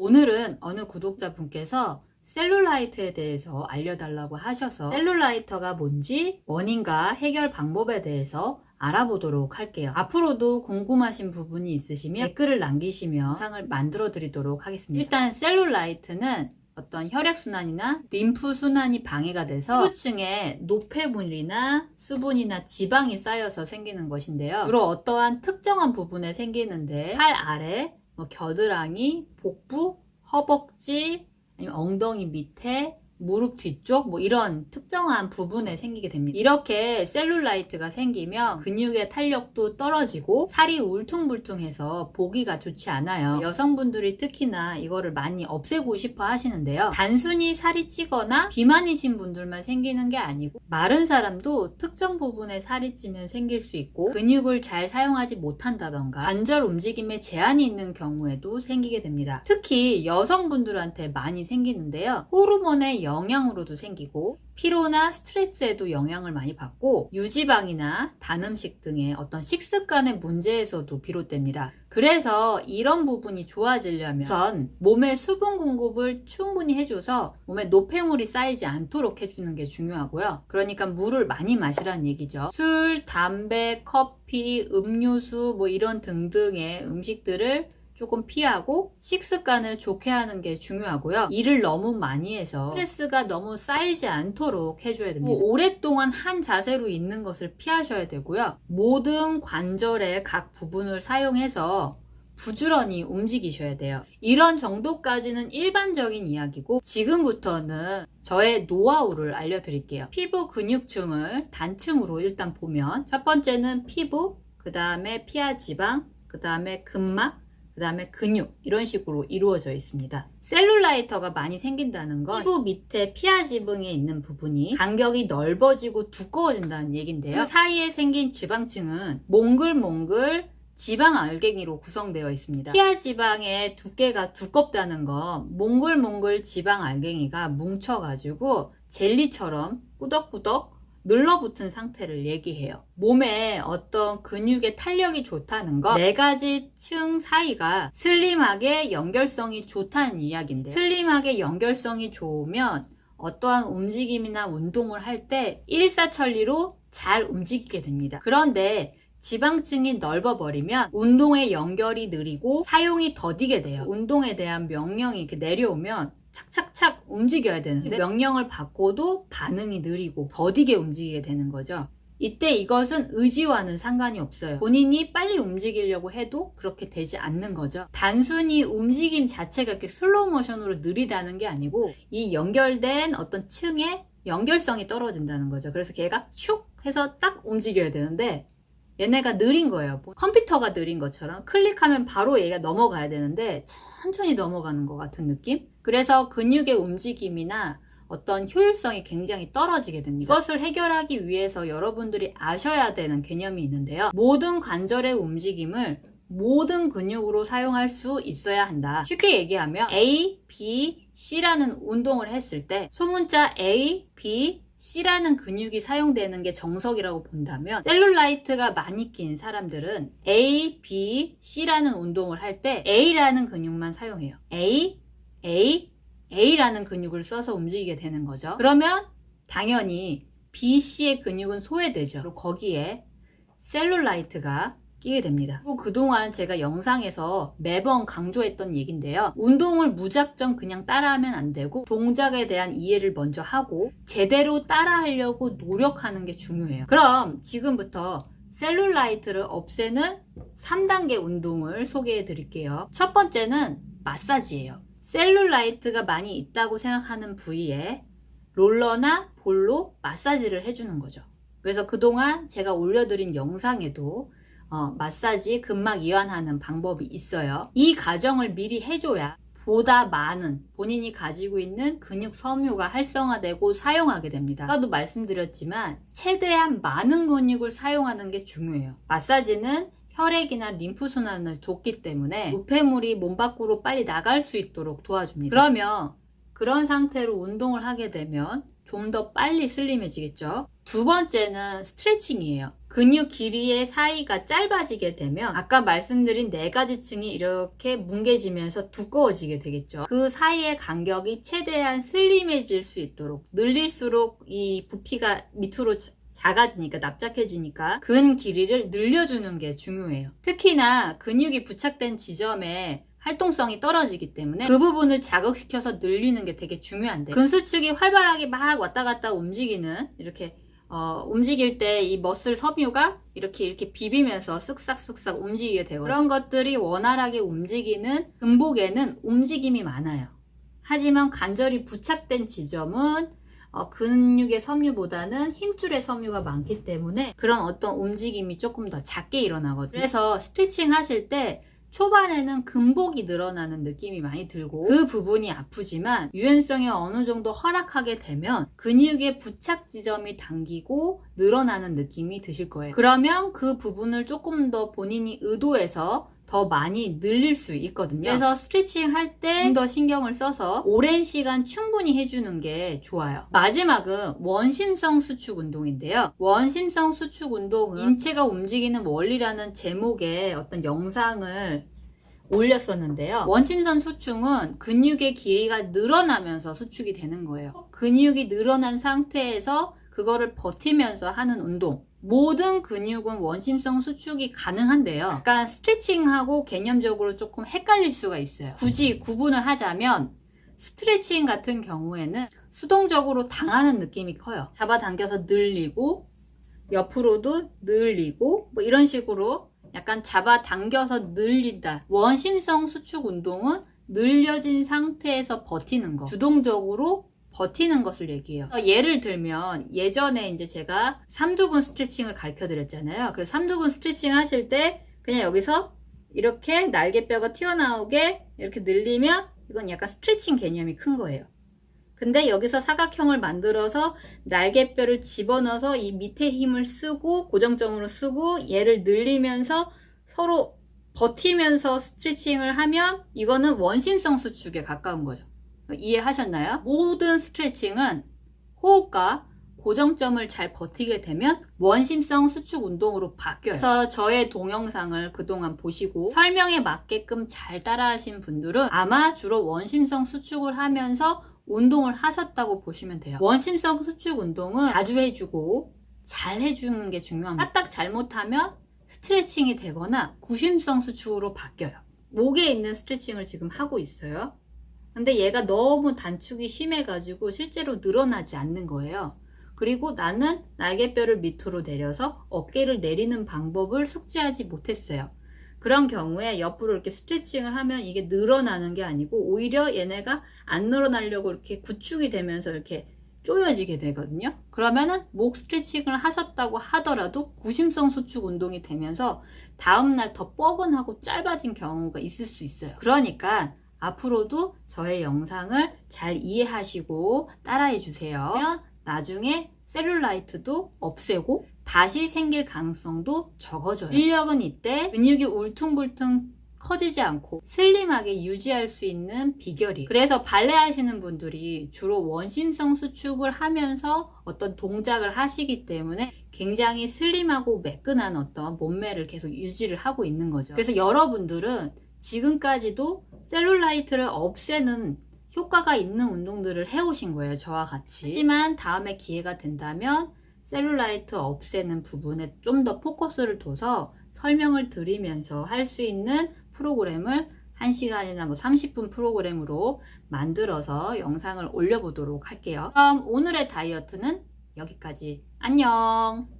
오늘은 어느 구독자분께서 셀룰라이트에 대해서 알려달라고 하셔서 셀룰라이터가 뭔지 원인과 해결 방법에 대해서 알아보도록 할게요. 앞으로도 궁금하신 부분이 있으시면 댓글을 남기시면 영상을 만들어 드리도록 하겠습니다. 일단 셀룰라이트는 어떤 혈액순환이나 림프순환이 방해가 돼서 피부층에 노폐물이나 수분이나 지방이 쌓여서 생기는 것인데요. 주로 어떠한 특정한 부분에 생기는데 팔 아래, 뭐 겨드랑이, 복부, 허벅지, 아니면 엉덩이 밑에 무릎 뒤쪽 뭐 이런 특정한 부분에 생기게 됩니다. 이렇게 셀룰라이트가 생기면 근육의 탄력도 떨어지고 살이 울퉁불퉁해서 보기가 좋지 않아요. 여성분들이 특히나 이거를 많이 없애고 싶어 하시는데요. 단순히 살이 찌거나 비만이신 분들만 생기는 게 아니고 마른 사람도 특정 부분에 살이 찌면 생길 수 있고 근육을 잘 사용하지 못한다던가 관절 움직임에 제한이 있는 경우에도 생기게 됩니다. 특히 여성분들한테 많이 생기는데요. 호르몬의 영향으로도 생기고 피로나 스트레스에도 영향을 많이 받고 유지방이나 단 음식 등의 어떤 식습관의 문제에서도 비롯됩니다. 그래서 이런 부분이 좋아지려면 우선 몸의 수분 공급을 충분히 해줘서 몸에 노폐물이 쌓이지 않도록 해주는 게 중요하고요. 그러니까 물을 많이 마시라는 얘기죠. 술, 담배, 커피, 음료수 뭐 이런 등등의 음식들을 조금 피하고 식습관을 좋게 하는 게 중요하고요. 일을 너무 많이 해서 스트레스가 너무 쌓이지 않도록 해줘야 됩니다. 뭐 오랫동안 한 자세로 있는 것을 피하셔야 되고요. 모든 관절의 각 부분을 사용해서 부지런히 움직이셔야 돼요. 이런 정도까지는 일반적인 이야기고 지금부터는 저의 노하우를 알려드릴게요. 피부 근육층을 단층으로 일단 보면 첫 번째는 피부, 그 다음에 피하 지방, 그 다음에 근막, 그 다음에 근육 이런 식으로 이루어져 있습니다. 셀룰라이터가 많이 생긴다는 건 피부 밑에 피하 지붕에 있는 부분이 간격이 넓어지고 두꺼워진다는 얘긴데요. 그 사이에 생긴 지방층은 몽글몽글 지방 알갱이로 구성되어 있습니다. 피하 지방의 두께가 두껍다는 건 몽글몽글 지방 알갱이가 뭉쳐가지고 젤리처럼 꾸덕꾸덕 눌러붙은 상태를 얘기해요. 몸에 어떤 근육의 탄력이 좋다는 건 네 가지 층 사이가 슬림하게 연결성이 좋다는 이야기인데 슬림하게 연결성이 좋으면 어떠한 움직임이나 운동을 할 때 일사천리로 잘 움직이게 됩니다. 그런데 지방층이 넓어버리면 운동의 연결이 느리고 사용이 더디게 돼요. 운동에 대한 명령이 이렇게 내려오면 착착착 움직여야 되는데 명령을 받고도 반응이 느리고 더디게 움직이게 되는 거죠. 이때 이것은 의지와는 상관이 없어요. 본인이 빨리 움직이려고 해도 그렇게 되지 않는 거죠. 단순히 움직임 자체가 이렇게 슬로우 모션으로 느리다는 게 아니고 이 연결된 어떤 층의 연결성이 떨어진다는 거죠. 그래서 걔가 슉 해서 딱 움직여야 되는데 얘네가 느린 거예요. 뭐 컴퓨터가 느린 것처럼 클릭하면 바로 얘가 넘어가야 되는데 천천히 넘어가는 것 같은 느낌? 그래서 근육의 움직임이나 어떤 효율성이 굉장히 떨어지게 됩니다. 이것을 해결하기 위해서 여러분들이 아셔야 되는 개념이 있는데요. 모든 관절의 움직임을 모든 근육으로 사용할 수 있어야 한다. 쉽게 얘기하면 A, B, C라는 운동을 했을 때 소문자 A, B, C라는 근육이 사용되는 게 정석이라고 본다면 셀룰라이트가 많이 낀 사람들은 A, B, C라는 운동을 할 때 A라는 근육만 사용해요. A, A, A라는 근육을 써서 움직이게 되는 거죠. 그러면 당연히 B, C의 근육은 소외되죠. 그리고 거기에 셀룰라이트가 끼게 됩니다. 그리고 그동안 제가 영상에서 매번 강조했던 얘긴데요. 운동을 무작정 그냥 따라하면 안 되고 동작에 대한 이해를 먼저 하고 제대로 따라하려고 노력하는 게 중요해요. 그럼 지금부터 셀룰라이트를 없애는 3단계 운동을 소개해 드릴게요. 첫 번째는 마사지예요. 셀룰라이트가 많이 있다고 생각하는 부위에 롤러나 볼로 마사지를 해주는 거죠. 그래서 그동안 제가 올려드린 영상에도 어, 마사지 근막 이완하는 방법이 있어요. 이 과정을 미리 해줘야 보다 많은 본인이 가지고 있는 근육 섬유가 활성화되고 사용하게 됩니다. 아까도 말씀드렸지만 최대한 많은 근육을 사용하는 게 중요해요. 마사지는 혈액이나 림프순환을 돕기 때문에 우폐물이 몸 밖으로 빨리 나갈 수 있도록 도와줍니다. 그러면 그런 상태로 운동을 하게 되면 좀 더 빨리 슬림해지겠죠. 두 번째는 스트레칭이에요. 근육 길이의 사이가 짧아지게 되면 아까 말씀드린 네 가지 층이 이렇게 뭉개지면서 두꺼워지게 되겠죠. 그 사이의 간격이 최대한 슬림해질 수 있도록 늘릴수록 이 부피가 밑으로 작아지니까 납작해지니까 근 길이를 늘려주는 게 중요해요. 특히나 근육이 부착된 지점에 활동성이 떨어지기 때문에 그 부분을 자극시켜서 늘리는 게 되게 중요한데 근수축이 활발하게 막 왔다 갔다 움직이는 이렇게 어, 움직일 때 이 머슬 섬유가 이렇게 이렇게 비비면서 쓱싹쓱싹 움직이게 되고 그런 것들이 원활하게 움직이는 근복에는 움직임이 많아요. 하지만 관절이 부착된 지점은 어, 근육의 섬유보다는 힘줄의 섬유가 많기 때문에 그런 어떤 움직임이 조금 더 작게 일어나거든요. 그래서 스트레칭 하실 때 초반에는 근복이 늘어나는 느낌이 많이 들고 그 부분이 아프지만 유연성이 어느 정도 허락하게 되면 근육의 부착 지점이 당기고 늘어나는 느낌이 드실 거예요. 그러면 그 부분을 조금 더 본인이 의도해서 더 많이 늘릴 수 있거든요. 그래서 스트레칭 할 때 더 신경을 써서 오랜 시간 충분히 해주는 게 좋아요. 마지막은 원심성 수축 운동인데요. 원심성 수축 운동은 인체가 움직이는 원리라는 제목의 어떤 영상을 올렸었는데요. 원심선 수축은 근육의 길이가 늘어나면서 수축이 되는 거예요. 근육이 늘어난 상태에서 그거를 버티면서 하는 운동. 모든 근육은 원심성 수축이 가능한데요. 약간 스트레칭하고 개념적으로 조금 헷갈릴 수가 있어요. 굳이 구분을 하자면 스트레칭 같은 경우에는 수동적으로 당하는 느낌이 커요. 잡아당겨서 늘리고 옆으로도 늘리고 뭐 이런 식으로 약간 잡아당겨서 늘린다. 원심성 수축 운동은 늘려진 상태에서 버티는 거. 주동적으로 버티는 것을 얘기해요. 어, 예를 들면 예전에 이제 제가 삼두근 스트레칭을 가르쳐 드렸잖아요. 그래서 삼두근 스트레칭 하실 때 그냥 여기서 이렇게 날개뼈가 튀어나오게 이렇게 늘리면 이건 약간 스트레칭 개념이 큰 거예요. 근데 여기서 사각형을 만들어서 날개뼈를 집어넣어서 이 밑에 힘을 쓰고 고정점으로 쓰고 얘를 늘리면서 서로 버티면서 스트레칭을 하면 이거는 원심성 수축에 가까운 거죠. 이해하셨나요? 모든 스트레칭은 호흡과 고정점을 잘 버티게 되면 원심성 수축 운동으로 바뀌어요. 그래서 저의 동영상을 그동안 보시고 설명에 맞게끔 잘 따라하신 분들은 아마 주로 원심성 수축을 하면서 운동을 하셨다고 보시면 돼요. 원심성 수축 운동은 자주 해주고 잘 해주는 게 중요합니다. 까딱 잘못하면 스트레칭이 되거나 구심성 수축으로 바뀌어요. 목에 있는 스트레칭을 지금 하고 있어요. 근데 얘가 너무 단축이 심해가지고 실제로 늘어나지 않는 거예요. 그리고 나는 날개뼈를 밑으로 내려서 어깨를 내리는 방법을 숙지하지 못했어요. 그런 경우에 옆으로 이렇게 스트레칭을 하면 이게 늘어나는 게 아니고 오히려 얘네가 안 늘어나려고 이렇게 구축이 되면서 이렇게 쪼여지게 되거든요. 그러면은 목 스트레칭을 하셨다고 하더라도 구심성 수축 운동이 되면서 다음날 더 뻐근하고 짧아진 경우가 있을 수 있어요. 그러니까 앞으로도 저의 영상을 잘 이해하시고 따라해 주세요. 나중에 셀룰라이트도 없애고 다시 생길 가능성도 적어져요. 인력은 이때 근육이 울퉁불퉁 커지지 않고 슬림하게 유지할 수 있는 비결이 그래서 발레 하시는 분들이 주로 원심성 수축을 하면서 어떤 동작을 하시기 때문에 굉장히 슬림하고 매끈한 어떤 몸매를 계속 유지를 하고 있는 거죠 그래서 여러분들은 지금까지도 셀룰라이트를 없애는 효과가 있는 운동들을 해오신 거예요. 저와 같이. 하지만 다음에 기회가 된다면 셀룰라이트 없애는 부분에 좀 더 포커스를 둬서 설명을 드리면서 할 수 있는 프로그램을 1시간이나 뭐 30분 프로그램으로 만들어서 영상을 올려보도록 할게요. 그럼 오늘의 다이어트는 여기까지. 안녕!